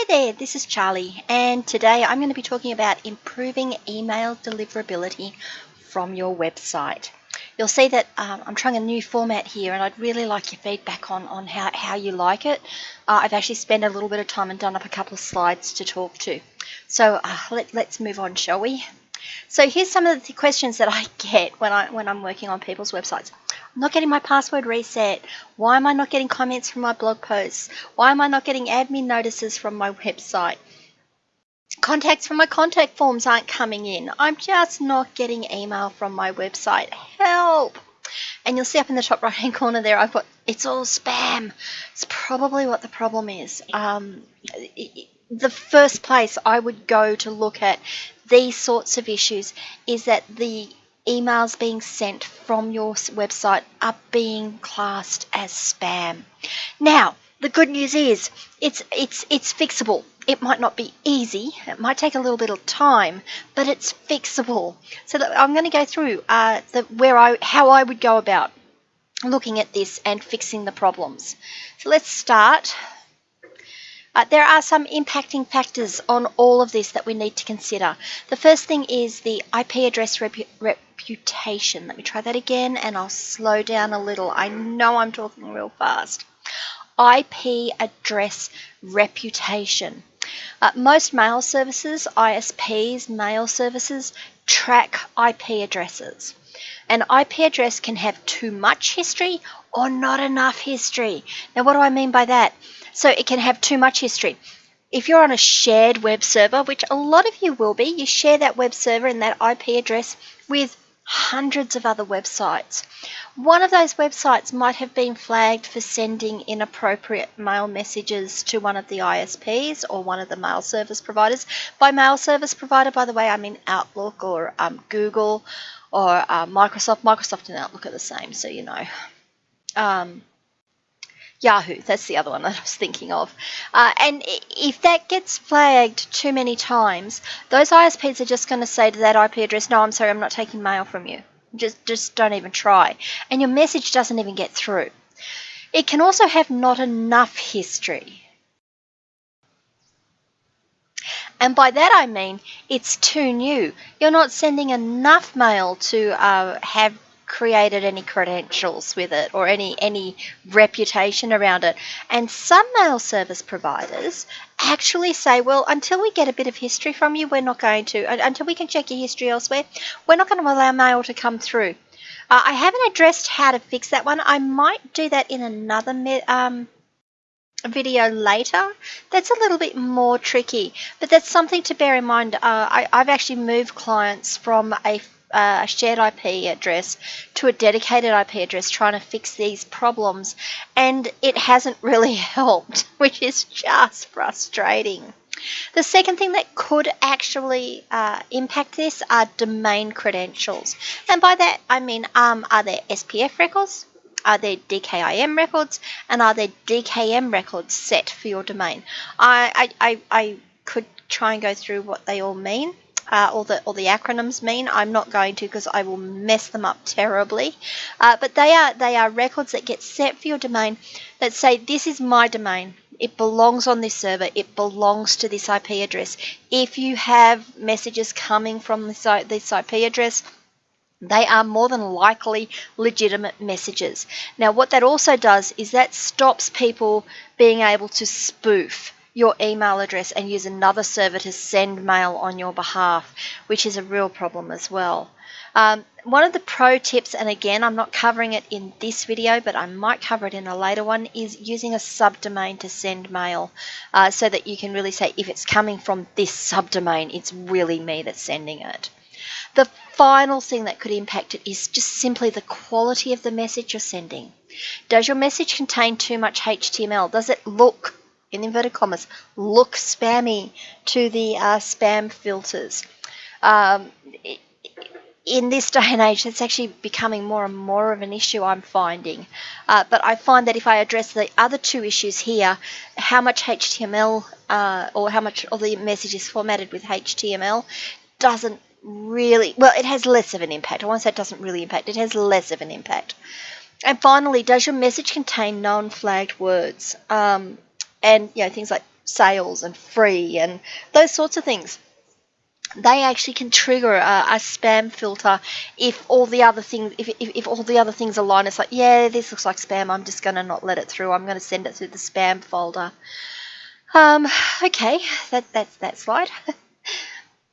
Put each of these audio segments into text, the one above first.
Hi there, this is Charlie, and today I'm going to be talking about improving email deliverability from your website. You'll see that um, I'm trying a new format here, and I'd really like your feedback on, on how, how you like it. Uh, I've actually spent a little bit of time and done up a couple of slides to talk to. So uh, let, let's move on, shall we? So here's some of the questions that I get when, I, when I'm working on people's websites. I'm not getting my password reset. Why am I not getting comments from my blog posts? Why am I not getting admin notices from my website? Contacts from my contact forms aren't coming in. I'm just not getting email from my website. Help! And you'll see up in the top right hand corner there, I've got it's all spam. It's probably what the problem is. Um, the first place I would go to look at these sorts of issues is that the emails being sent from your website are being classed as spam. Now, the good news is it's it's it's fixable. It might not be easy. It might take a little bit of time, but it's fixable. So I'm going to go through uh, the where I how I would go about looking at this and fixing the problems. So let's start uh, there are some impacting factors on all of this that we need to consider. The first thing is the IP address repu reputation. Let me try that again and I'll slow down a little. I know I'm talking real fast. IP address reputation. Uh, most mail services, ISPs, mail services, track IP addresses. An IP address can have too much history or not enough history. Now, what do I mean by that? So it can have too much history. If you're on a shared web server, which a lot of you will be, you share that web server and that IP address with hundreds of other websites. One of those websites might have been flagged for sending inappropriate mail messages to one of the ISPs or one of the mail service providers. By mail service provider, by the way, I mean Outlook or um, Google or uh, Microsoft. Microsoft and Outlook are the same, so you know. Um, Yahoo, that's the other one that I was thinking of. Uh, and if that gets flagged too many times, those ISPs are just going to say to that IP address, no, I'm sorry, I'm not taking mail from you. Just, just don't even try. And your message doesn't even get through. It can also have not enough history. And by that I mean it's too new. You're not sending enough mail to uh, have created any credentials with it or any any reputation around it. And some mail service providers actually say, well, until we get a bit of history from you, we're not going to, until we can check your history elsewhere, we're not going to allow mail to come through. Uh, I haven't addressed how to fix that one. I might do that in another um, video later. That's a little bit more tricky, but that's something to bear in mind. Uh, I, I've actually moved clients from a a shared IP address to a dedicated IP address trying to fix these problems, and it hasn't really helped, which is just frustrating. The second thing that could actually uh, impact this are domain credentials. And by that, I mean, um, are there SPF records? Are there DKIM records? And are there DKM records set for your domain? I, I, I, I could try and go through what they all mean uh, or the or the acronyms mean. I'm not going to because I will mess them up terribly. Uh, but they are they are records that get set for your domain that say this is my domain. It belongs on this server. It belongs to this IP address. If you have messages coming from this, this IP address, they are more than likely legitimate messages. Now, what that also does is that stops people being able to spoof your email address and use another server to send mail on your behalf, which is a real problem as well. Um, one of the pro tips, and again, I'm not covering it in this video, but I might cover it in a later one, is using a subdomain to send mail uh, so that you can really say if it's coming from this subdomain, it's really me that's sending it. The final thing that could impact it is just simply the quality of the message you're sending. Does your message contain too much HTML? Does it look in inverted commas, look spammy to the uh, spam filters. Um, in this day and age, it's actually becoming more and more of an issue I'm finding. Uh, but I find that if I address the other two issues here, how much HTML uh, or how much of the message is formatted with HTML doesn't really, well, it has less of an impact. I want to say it doesn't really impact, it has less of an impact. And finally, does your message contain non flagged words? Um, and you know things like sales and free and those sorts of things. They actually can trigger a, a, spam filter if all the other things if, if, if, all the other things align. It's like yeah this looks like spam. I'm just going to not let it through. I'm going to send it through the spam folder. Um okay. That that's that slide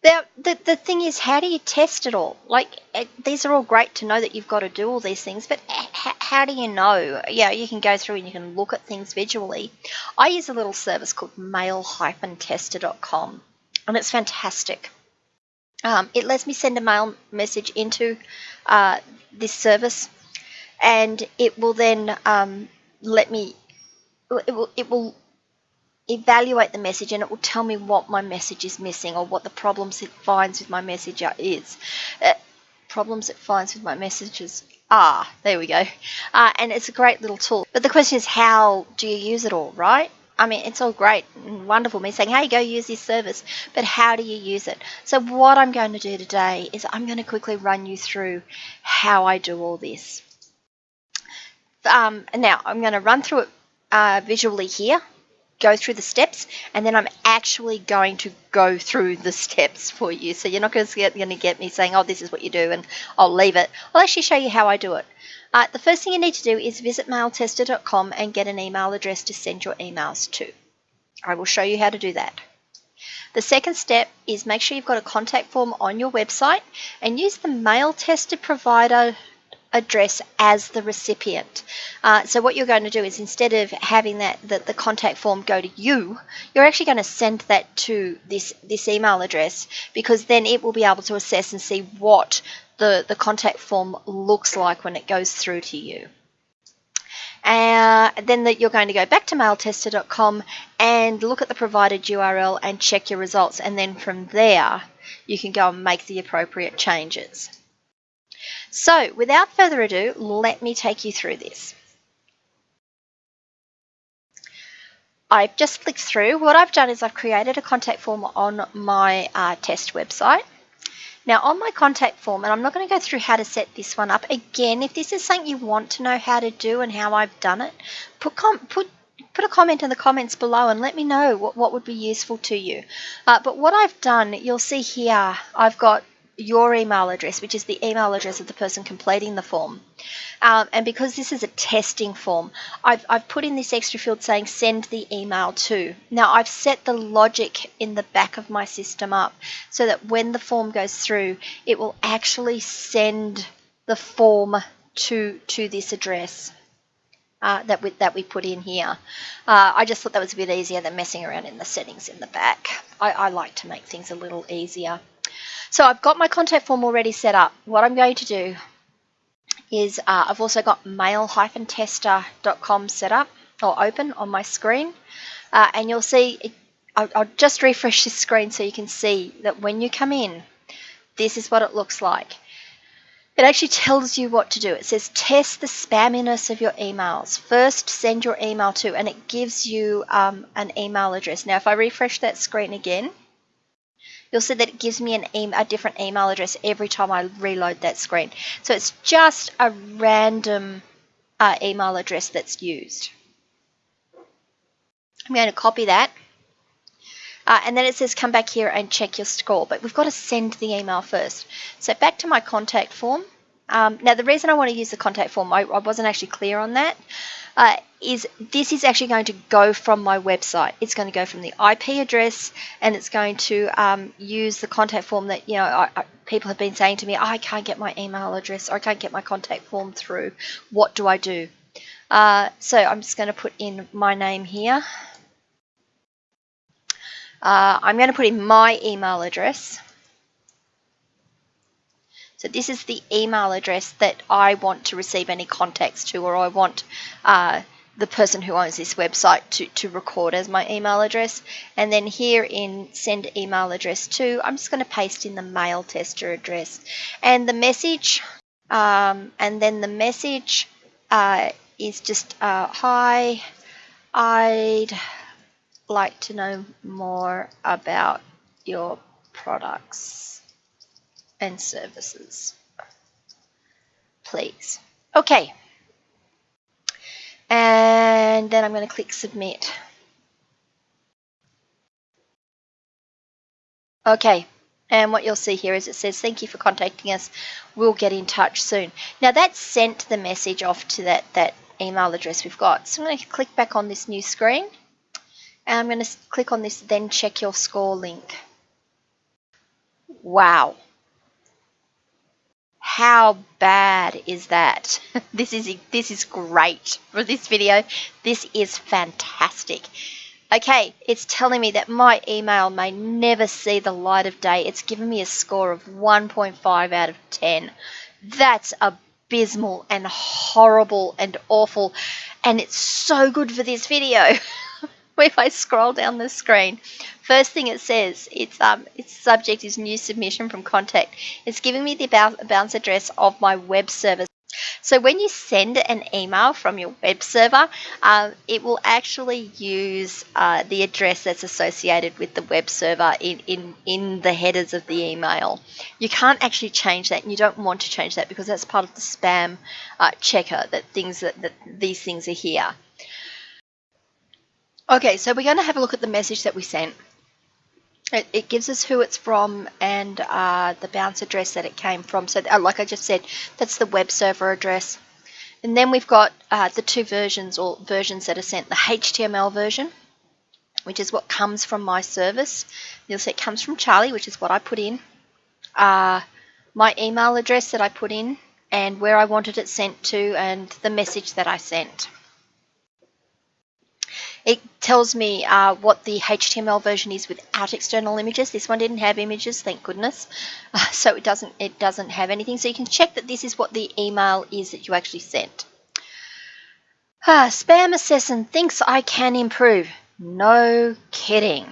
Now, the, the thing is, how do you test it all? Like, it, these are all great to know that you've got to do all these things, but how do you know? Yeah, you can go through and you can look at things visually. I use a little service called mail-tester.com, and it's fantastic. Um, it lets me send a mail message into uh, this service, and it will then um, let me. It will, it will evaluate the message and it will tell me what my message is missing or what the problems it finds with my message are, is. Uh, problems it finds with my messages are. There we go. Uh, and it's a great little tool. But the question is, how do you use it all, right? I mean, it's all great and wonderful, me saying, hey, go use this service, but how do you use it? So, what I'm going to do today is I'm going to quickly run you through how I do all this. Um, now, I'm going to run through it uh, visually here go through the steps and then I'm actually going to go through the steps for you. So you're not going to get, going to get me saying, oh, this is what you do and I'll leave it. I'll actually show you how I do it. Uh, the first thing you need to do is visit mailtester.com and get an email address to send your emails to. I will show you how to do that. The second step is make sure you've got a contact form on your website and use the mail tester provider address as the recipient. Uh, so what you're going to do is instead of having that the, the contact form go to you, you're actually going to send that to this this email address because then it will be able to assess and see what the, the contact form looks like when it goes through to you. Uh, then that you're going to go back to mailtester.com and look at the provided URL and check your results. And then from there, you can go and make the appropriate changes. So without further ado, let me take you through this. I've just flicked through. What I've done is I've created a contact form on my uh, test website. Now on my contact form, and I'm not going to go through how to set this one up. Again, if this is something you want to know how to do and how I've done it, put, put put a comment in the comments below and let me know what, what would be useful to you. Uh, but what I've done, you'll see here, I've got your email address, which is the email address of the person completing the form. Um, and because this is a testing form, I've, I've put in this extra field saying send the email to. Now I've set the logic in the back of my system up so that when the form goes through, it will actually send the form to, to this address. Uh, that we that we put in here. Uh, I just thought that was a bit easier than messing around in the settings in the back. I, I like to make things a little easier. So I've got my contact form already set up. What I'm going to do is uh, I've also got mail-tester.com set up or open on my screen. Uh, and you'll see, it, I'll, I'll just refresh this screen so you can see that when you come in, this is what it looks like. It actually tells you what to do. It says test the spamminess of your emails. First, send your email to, and it gives you um, an email address. Now, if I refresh that screen again, you'll see that it gives me an e a different email address every time I reload that screen. So it's just a random uh, email address that's used. I'm going to copy that. Uh, and then it says come back here and check your score, but we've got to send the email first. So back to my contact form. Um, now the reason I want to use the contact form, I, I wasn't actually clear on that uh, is this is actually going to go from my website. It's going to go from the IP address and it's going to um, use the contact form that, you know, I, I, people have been saying to me, I can't get my email address or I can't get my contact form through. What do I do? Uh, so I'm just going to put in my name here. Uh, I'm going to put in my email address. So this is the email address that I want to receive any contacts to, or I want uh, the person who owns this website to, to record as my email address. And then here in send email address to, I'm just going to paste in the mail tester address. And the message, um, and then the message uh, is just, uh, hi, I'd like to know more about your products and services. Please. Okay and then I'm going to click submit. Okay, and what you'll see here is it says, thank you for contacting us. We'll get in touch soon. Now that's sent the message off to that, that email address we've got. So I'm going to click back on this new screen. And I'm going to click on this then check your score link. Wow. How bad is that? this is this is great for this video. This is fantastic. Okay, it's telling me that my email may never see the light of day. It's given me a score of 1.5 out of 10. That's abysmal and horrible and awful. And it's so good for this video. if I scroll down the screen, first thing it says, its um, its subject is new submission from contact. It's giving me the bounce address of my web server. So when you send an email from your web server, uh, it will actually use uh, the address that's associated with the web server in, in, in the headers of the email. You can't actually change that, and you don't want to change that because that's part of the spam uh, checker that things that, that these things are here. Okay, so we're going to have a look at the message that we sent. It, it gives us who it's from and uh, the bounce address that it came from. So, uh, like I just said, that's the web server address. And then we've got uh, the two versions or versions that are sent the HTML version, which is what comes from my service. You'll see it comes from Charlie, which is what I put in. Uh, my email address that I put in, and where I wanted it sent to, and the message that I sent. It tells me uh, what the HTML version is without external images. This one didn't have images, thank goodness. Uh, so it doesn't it doesn't have anything. So you can check that this is what the email is that you actually sent. Ah, Spam Assassin thinks I can improve. No kidding.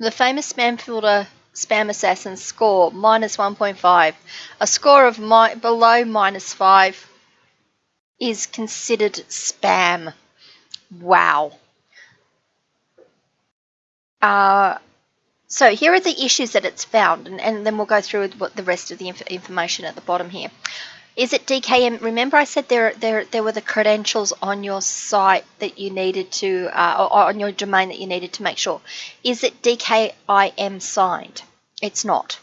The famous spam filter Spam Assassin score minus 1.5. A score of mi below minus 5 is considered spam. Wow. Uh, so here are the issues that it's found, and, and then we'll go through what the rest of the inf information at the bottom here. Is it DKIM? Remember I said there, there, there were the credentials on your site that you needed to, uh, or on your domain that you needed to make sure. Is it DKIM signed? It's not.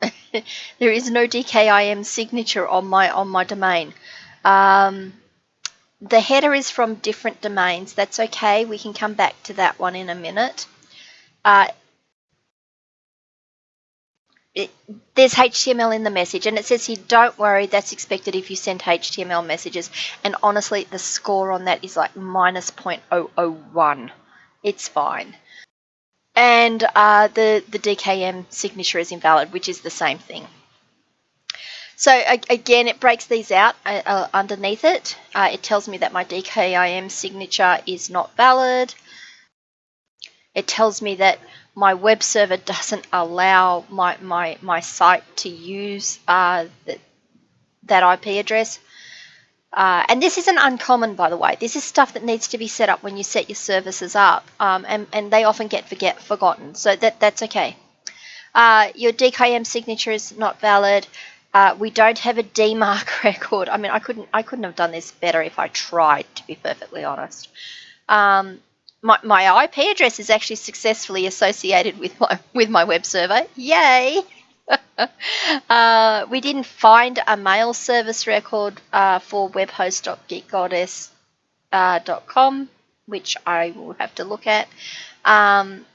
there is no DKIM signature on my on my domain. Um, the header is from different domains. That's okay. We can come back to that one in a minute. Uh, it, there's HTML in the message and it says here don't worry that's expected if you send HTML messages and honestly the score on that is like minus 0.001 it's fine and uh, the the DKM signature is invalid which is the same thing so again, it breaks these out uh, uh, underneath it. Uh, it tells me that my DKIM signature is not valid. It tells me that my web server doesn't allow my, my, my site to use uh, that IP address. Uh, and this isn't uncommon, by the way. This is stuff that needs to be set up when you set your services up, um, and, and they often get forget forgotten. So that that's okay. Uh, your DKIM signature is not valid. Uh, we don't have a DMARC record. I mean, I couldn't I couldn't have done this better if I tried, to be perfectly honest. Um, my, my IP address is actually successfully associated with my with my web server. Yay! uh, we didn't find a mail service record uh, for webhost.geekgoddess.com, uh, which I will have to look at. Um,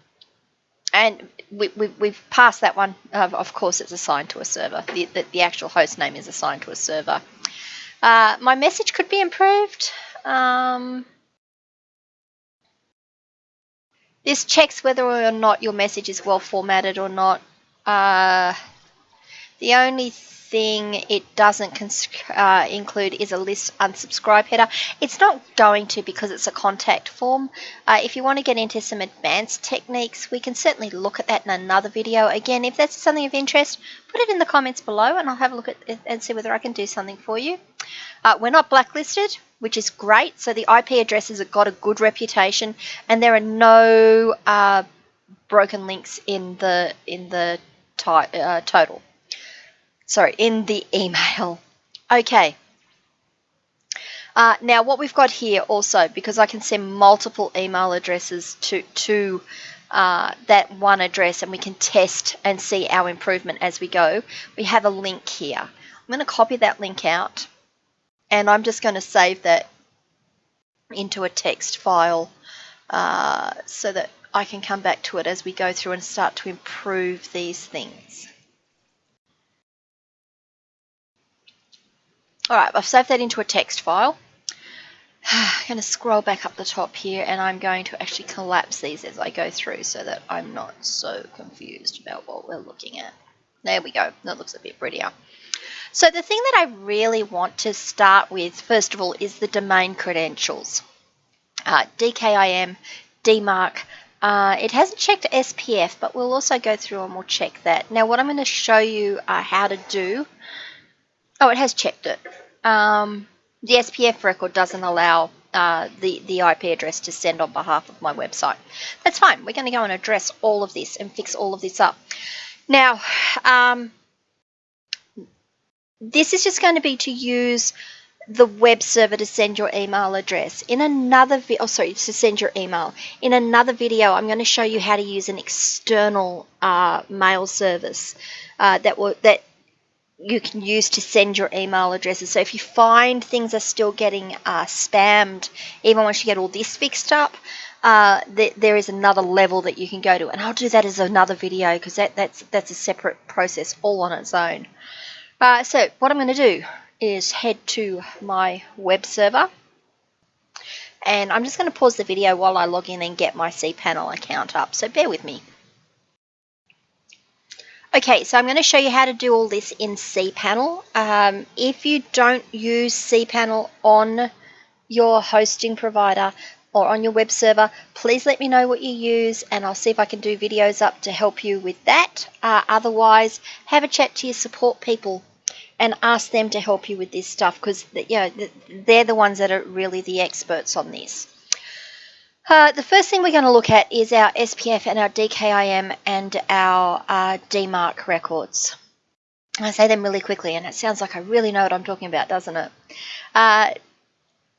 and we, we, we've passed that one. Of course, it's assigned to a server. The, the, the, actual host name is assigned to a server. Uh, my message could be improved. Um, this checks whether or not your message is well formatted or not. Uh, the only thing it doesn't uh, include is a list unsubscribe header. It's not going to because it's a contact form. Uh, if you want to get into some advanced techniques, we can certainly look at that in another video. Again, if that's something of interest, put it in the comments below and I'll have a look at it and see whether I can do something for you. Uh, we're not blacklisted, which is great. So the IP addresses have got a good reputation and there are no uh, broken links in the in the uh, total sorry, in the email. Okay. Uh, now, what we've got here also, because I can send multiple email addresses to, to uh, that one address and we can test and see our improvement as we go, we have a link here. I'm going to copy that link out and I'm just going to save that into a text file uh, so that I can come back to it as we go through and start to improve these things. All right, I've saved that into a text file. I'm going to scroll back up the top here and I'm going to actually collapse these as I go through so that I'm not so confused about what we're looking at. There we go. That looks a bit prettier. So the thing that I really want to start with, first of all, is the domain credentials. Uh, DKIM, DMARC, uh, it hasn't checked SPF, but we'll also go through and we'll check that. Now, what I'm going to show you uh, how to do, oh, it has checked it. Um, the SPF record doesn't allow uh, the, the IP address to send on behalf of my website. That's fine. We're going to go and address all of this and fix all of this up. Now, um, this is just going to be to use the web server to send your email address. In another video, oh sorry, to send your email. In another video, I'm going to show you how to use an external uh, mail service uh, that will that you can use to send your email addresses. So if you find things are still getting uh, spammed, even once you get all this fixed up, uh, th there is another level that you can go to. And I'll do that as another video because that, that's, that's a separate process all on its own. Uh, so what I'm going to do is head to my web server. And I'm just going to pause the video while I log in and get my cPanel account up. So bear with me. Okay, so I'm going to show you how to do all this in cPanel. Um, if you don't use cPanel on your hosting provider or on your web server, please let me know what you use and I'll see if I can do videos up to help you with that. Uh, otherwise, have a chat to your support people and ask them to help you with this stuff because you know, they're the ones that are really the experts on this. Uh, the first thing we're going to look at is our SPF and our DKIM and our uh, DMARC records. I say them really quickly and it sounds like I really know what I'm talking about, doesn't it? Uh,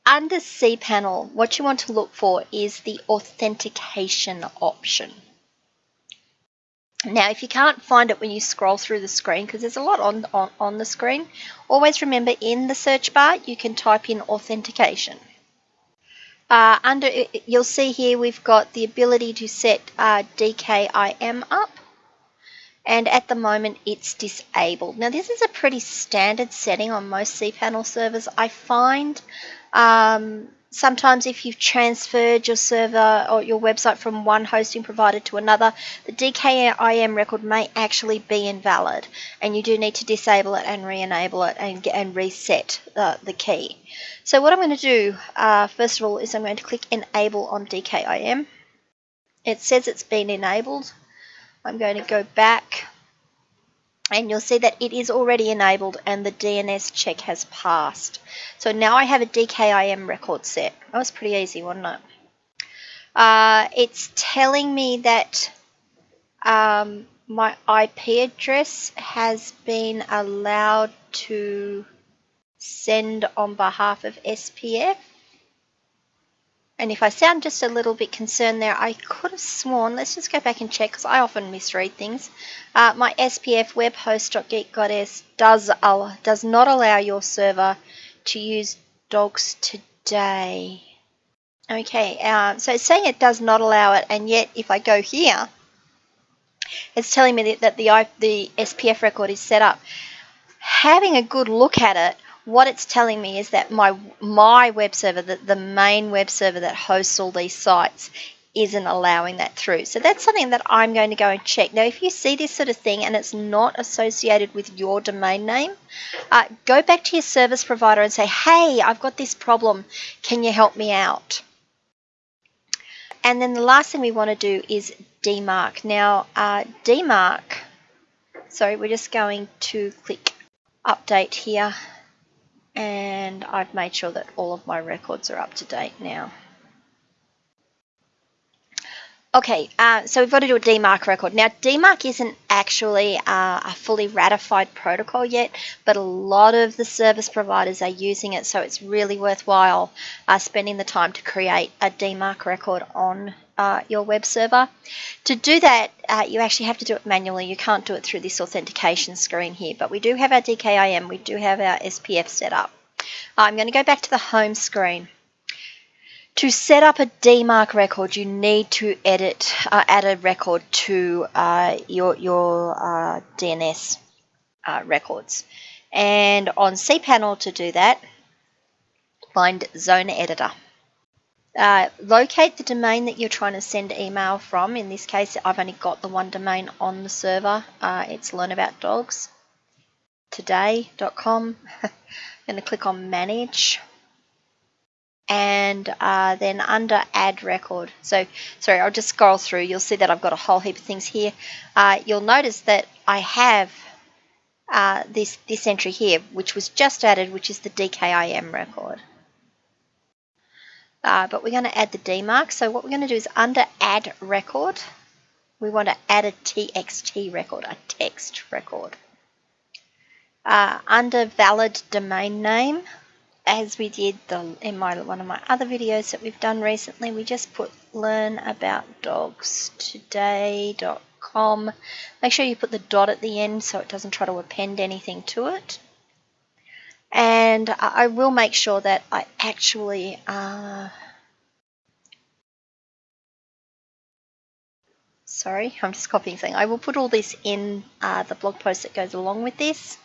under cPanel, what you want to look for is the authentication option. Now, if you can't find it when you scroll through the screen, because there's a lot on, on, on the screen, always remember in the search bar, you can type in authentication. Uh, under You'll see here we've got the ability to set uh, DKIM up and at the moment it's disabled. Now this is a pretty standard setting on most cPanel servers. I find um, sometimes if you've transferred your server or your website from one hosting provider to another, the DKIM record may actually be invalid and you do need to disable it and re-enable it and, and reset uh, the key. So what I'm going to do, uh, first of all, is I'm going to click Enable on DKIM. It says it's been enabled. I'm going to go back and you'll see that it is already enabled and the DNS check has passed. So now I have a DKIM record set. That was pretty easy, wasn't it? Uh, it's telling me that um, my IP address has been allowed to send on behalf of SPF. And if I sound just a little bit concerned there, I could have sworn, let's just go back and check because I often misread things. Uh, my SPF webhost.geek.s does, uh, does not allow your server to use dogs today. Okay, uh, so it's saying it does not allow it, and yet if I go here, it's telling me that the, the SPF record is set up. Having a good look at it, what it's telling me is that my my web server, the, the main web server that hosts all these sites, isn't allowing that through. So that's something that I'm going to go and check. Now, if you see this sort of thing and it's not associated with your domain name, uh, go back to your service provider and say, hey, I've got this problem. Can you help me out? And then the last thing we want to do is DMARC. Now, uh, DMARC, sorry, we're just going to click update here and I've made sure that all of my records are up to date now. Okay, uh, so we've got to do a DMARC record. Now, DMARC isn't actually uh, a fully ratified protocol yet, but a lot of the service providers are using it, so it's really worthwhile uh, spending the time to create a DMARC record on uh, your web server. To do that, uh, you actually have to do it manually. You can't do it through this authentication screen here, but we do have our DKIM, we do have our SPF set up. I'm going to go back to the home screen. To set up a DMARC record, you need to edit, uh, add a record to uh, your, your uh, DNS uh, records. And on cPanel to do that, find Zone Editor. Uh, locate the domain that you're trying to send email from. In this case, I've only got the one domain on the server. Uh, it's learnaboutdogstoday.com. I'm going to click on Manage and uh, then under add record so sorry I'll just scroll through you'll see that I've got a whole heap of things here uh, you'll notice that I have uh, this this entry here which was just added which is the DKIM record uh, but we're going to add the DMARC so what we're going to do is under add record we want to add a TXT record a text record uh, under valid domain name as we did the, in my one of my other videos that we've done recently, we just put learnaboutdogstoday.com. Make sure you put the dot at the end so it doesn't try to append anything to it. And I will make sure that I actually uh, sorry, I'm just copying something. I will put all this in uh, the blog post that goes along with this.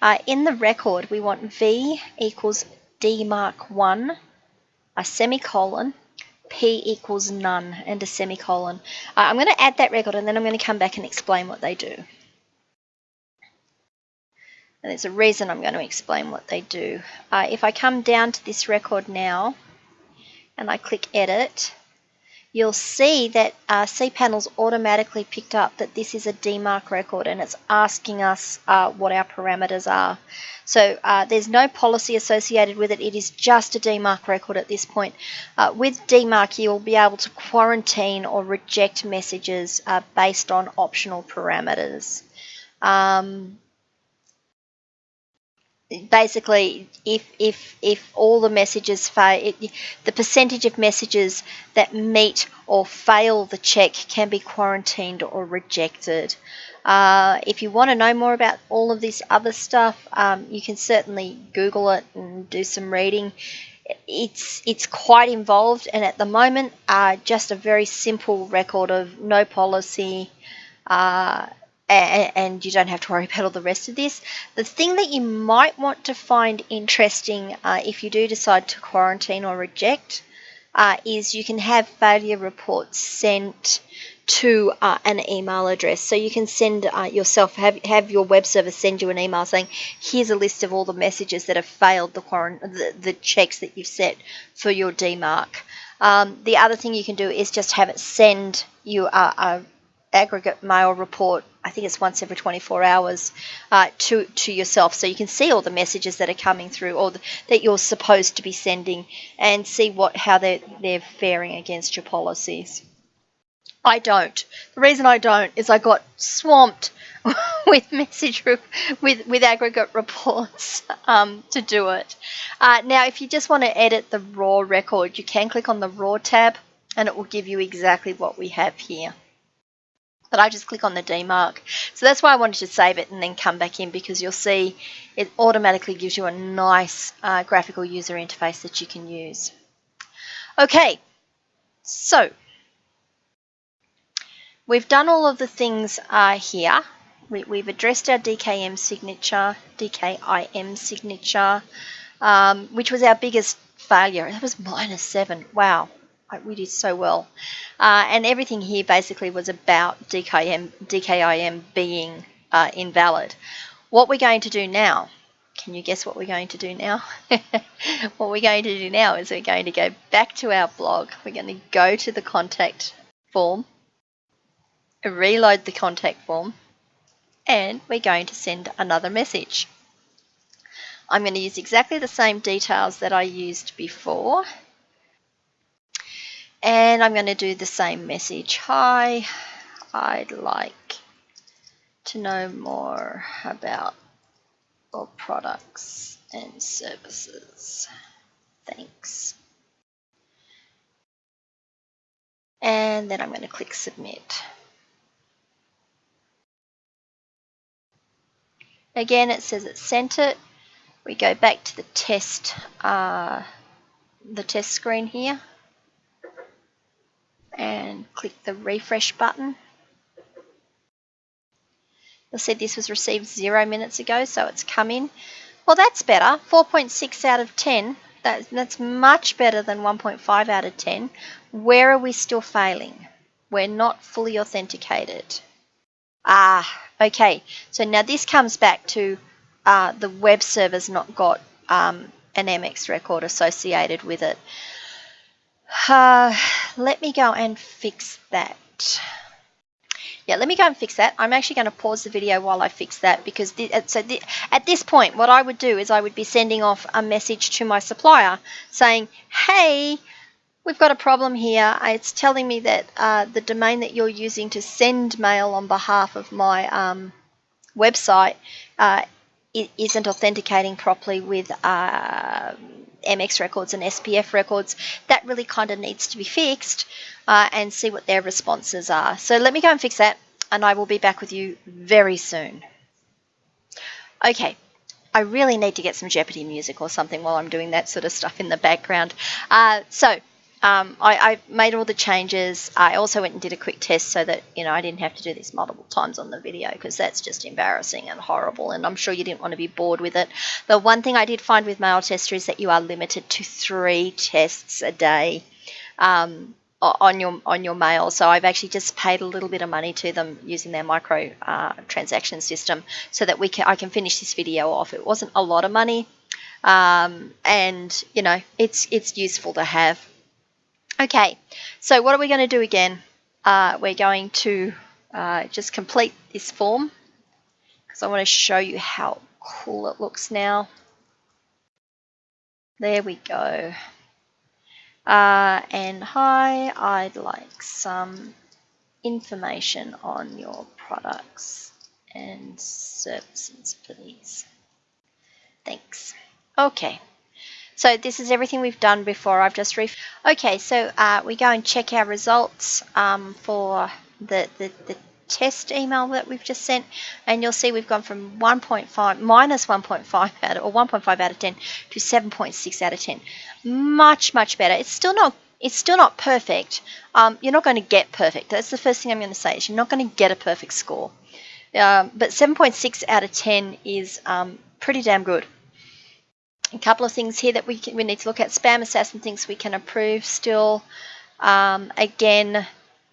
Uh, in the record, we want V equals DMARC 1 a semicolon, P equals none, and a semicolon. Uh, I'm going to add that record and then I'm going to come back and explain what they do. And there's a reason I'm going to explain what they do. Uh, if I come down to this record now and I click edit, you'll see that uh, cPanel's automatically picked up that this is a DMARC record and it's asking us uh, what our parameters are. So uh, there's no policy associated with it. It is just a DMARC record at this point. Uh, with DMARC, you'll be able to quarantine or reject messages uh, based on optional parameters. Um, basically if if if all the messages fail the percentage of messages that meet or fail the check can be quarantined or rejected. Uh, if you want to know more about all of this other stuff um, you can certainly google it and do some reading. It's it's quite involved and at the moment uh, just a very simple record of no policy uh, and you don't have to worry about all the rest of this. The thing that you might want to find interesting uh, if you do decide to quarantine or reject uh, is you can have failure reports sent to uh, an email address. So you can send uh, yourself, have, have your web server send you an email saying, here's a list of all the messages that have failed the, the, the checks that you've set for your DMARC. Um, the other thing you can do is just have it send you a, a aggregate mail report. I think it's once every 24 hours uh, to to yourself, so you can see all the messages that are coming through, or the, that you're supposed to be sending, and see what how they're they're faring against your policies. I don't. The reason I don't is I got swamped with message with with aggregate reports um, to do it. Uh, now, if you just want to edit the raw record, you can click on the raw tab, and it will give you exactly what we have here but I just click on the DMARC. So that's why I wanted to save it and then come back in because you'll see it automatically gives you a nice uh, graphical user interface that you can use. Okay, so we've done all of the things uh, here. We, have addressed our DKM signature, DKIM signature, um, which was our biggest failure. That was minus seven. Wow, we did so well. Uh, and everything here basically was about DKM, DKIM being uh, invalid. What we're going to do now, can you guess what we're going to do now? what we're going to do now is we're going to go back to our blog. We're going to go to the contact form, reload the contact form, and we're going to send another message. I'm going to use exactly the same details that I used before And I'm going to do the same message. Hi, I'd like to know more about your products and services. Thanks. And then I'm going to click submit. Again, it says it sent it. We go back to the test, uh, the test screen here and click the refresh button. You'll see this was received zero minutes ago, so it's come in. Well, that's better. 4.6 out of 10. That, that's much better than 1.5 out of 10. Where are we still failing? We're not fully authenticated. Ah, okay. So now this comes back to uh, the web server's not got um, an MX record associated with it. Uh, let me go and fix that. Yeah, let me go and fix that. I'm actually going to pause the video while I fix that because so at this point, what I would do is I would be sending off a message to my supplier saying, hey, we've got a problem here. It's telling me that uh, the domain that you're using to send mail on behalf of my um, website uh, isn't authenticating properly with uh, MX records and SPF records. That really kind of needs to be fixed uh, and see what their responses are. So let me go and fix that and I will be back with you very soon. Okay, I really need to get some Jeopardy music or something while I'm doing that sort of stuff in the background. Uh, so um, I, I, made all the changes. I also went and did a quick test so that you know I didn't have to do this multiple times on the video because that's just embarrassing and horrible. And I'm sure you didn't want to be bored with it. The one thing I did find with Mailtester is that you are limited to three tests a day. Um, on your on your mail. So I've actually just paid a little bit of money to them using their micro uh, transaction system so that we can I can finish this video off. It wasn't a lot of money, um, and you know it's it's useful to have. Okay, so what are we going to do again? Uh, we're going to uh, just complete this form because I want to show you how cool it looks now. There we go. Uh, and hi, I'd like some information on your products and services, please. Thanks. Okay. So this is everything we've done before. I've just ref. Okay, so uh, we go and check our results um, for the, the, the test email that we've just sent and you'll see we've gone from 1.5 minus 1.5 out of, or 1.5 out of 10 to 7.6 out of 10 much much better. It's still not it's still not perfect. Um, you're not going to get perfect. That's the first thing I'm going to say is you're not going to get a perfect score. Um, but 7.6 out of 10 is um, pretty damn good a couple of things here that we, can, we need to look at spam assassin things we can approve still um, again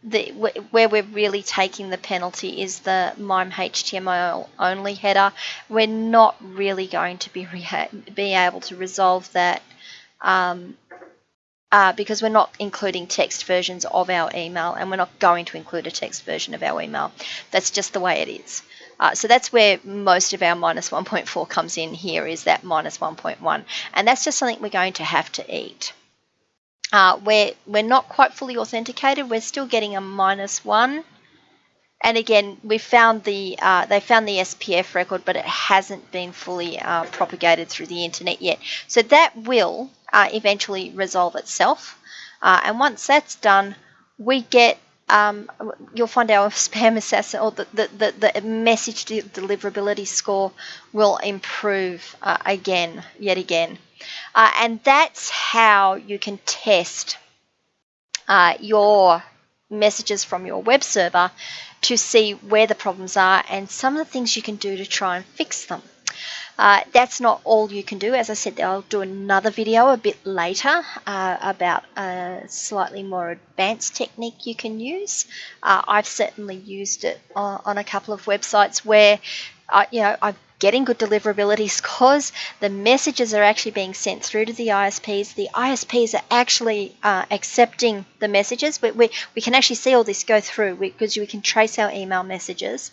the, where we're really taking the penalty is the MIME HTML only header. We're not really going to be, be able to resolve that um, uh, because we're not including text versions of our email and we're not going to include a text version of our email. That's just the way it is. Uh, so that's where most of our minus 1.4 comes in here is that minus 1.1 and that's just something we're going to have to eat. Uh, we're, we're not quite fully authenticated. We're still getting a minus one. And again, we found the uh, they found the SPF record, but it hasn't been fully uh, propagated through the internet yet. So that will uh, eventually resolve itself. Uh, and once that's done, we get um, you'll find our spam assassin or the, the, the, the message deliverability score will improve uh, again, yet again. Uh, and that's how you can test uh, your messages from your web server to see where the problems are and some of the things you can do to try and fix them. Uh, that's not all you can do. As I said, I'll do another video a bit later uh, about a slightly more advanced technique you can use. Uh, I've certainly used it on, a couple of websites where, uh, you know, I've getting good deliverability scores. The messages are actually being sent through to the ISPs. The ISPs are actually uh, accepting the messages. We, we, we can actually see all this go through because we can trace our email messages.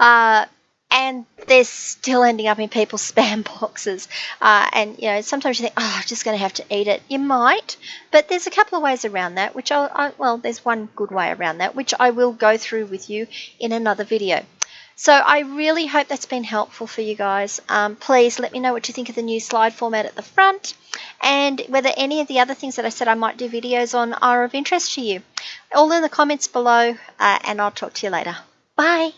Uh, and they're still ending up in people's spam boxes. Uh, and you know, sometimes you think, oh, I'm just going to have to eat it. You might, but there's a couple of ways around that. Which I'll, I, well, there's one good way around that, which I will go through with you in another video. So I really hope that's been helpful for you guys. Um, please let me know what you think of the new slide format at the front and whether any of the other things that I said I might do videos on are of interest to you. All in the comments below uh, and I'll talk to you later. Bye.